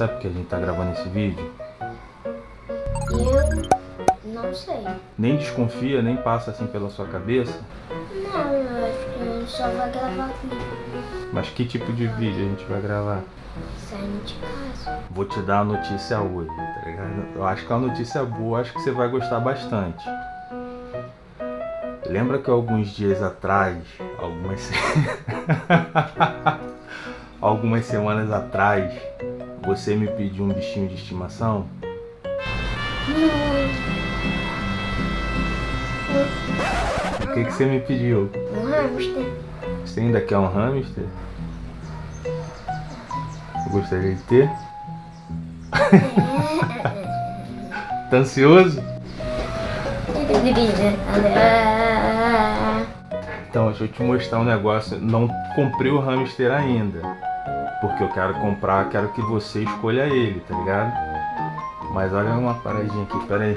Sabe por que a gente tá gravando esse vídeo? Eu não sei. Nem desconfia, nem passa assim pela sua cabeça? Não, eu acho que a gente só vai gravar aqui. Mas que tipo de vídeo a gente vai gravar? Saindo de casa. Vou te dar a notícia hoje, tá ligado? Eu acho que é uma notícia boa, acho que você vai gostar bastante. Lembra que alguns dias atrás, algumas, algumas semanas atrás, você me pediu um bichinho de estimação? O que, que você me pediu? Um hamster. Você ainda quer um hamster? Gostaria de ter? tá ansioso? Então, deixa eu te mostrar um negócio. Não comprei o hamster ainda. Porque eu quero comprar, quero que você escolha ele, tá ligado? Mas olha uma paradinha aqui, pera aí.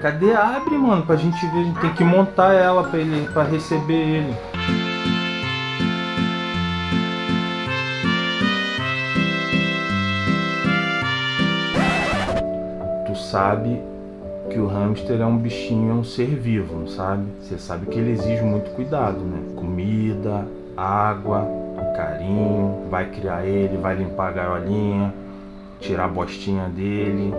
Cadê? Abre, mano, pra gente ver. A gente tem que montar ela pra, ele, pra receber ele. Tu sabe que o hamster é um bichinho, é um ser vivo, não sabe? Você sabe que ele exige muito cuidado, né? Comida, água, carinho. Vai criar ele, vai limpar a gaiolinha, tirar a bostinha dele,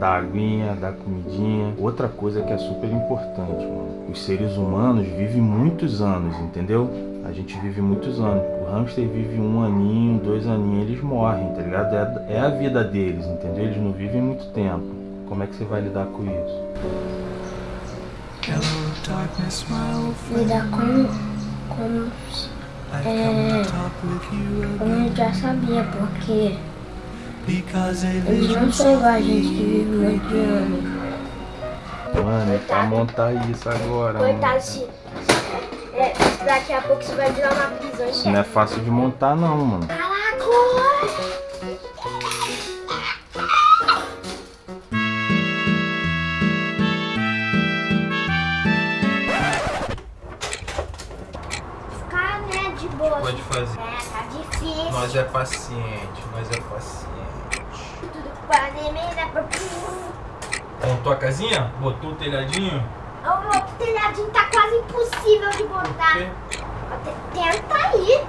dar aguinha, dar comidinha. Outra coisa que é super importante, mano. Os seres humanos vivem muitos anos, entendeu? A gente vive muitos anos. O hamster vive um aninho, dois aninhos, eles morrem, tá ligado? É, é a vida deles, entendeu? Eles não vivem muito tempo. Como é que você vai lidar com isso? Hello, darkness, my old friend. Lidar com. com. É. como eu já sabia, porque eles não são igual a gente que vive muito de anos. Mano, é pra montar isso agora, mano. Coitado, se. É, daqui a pouco isso vai virar uma prisão Isso não é fácil de montar não, mano. Pode fazer. É, tá difícil. Nós é paciente, nós é paciente. Tudo para mim, pra Montou a casinha? Botou o telhadinho? O telhadinho tá quase impossível de botar. Te- Tenta aí.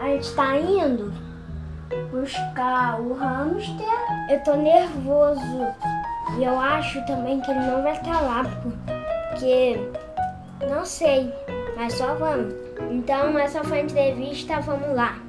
A gente tá indo buscar o hamster. Eu tô nervoso. E eu acho também que ele não vai estar lá. Porque. Não sei. Mas só vamos. Então, essa foi a entrevista. Vamos lá.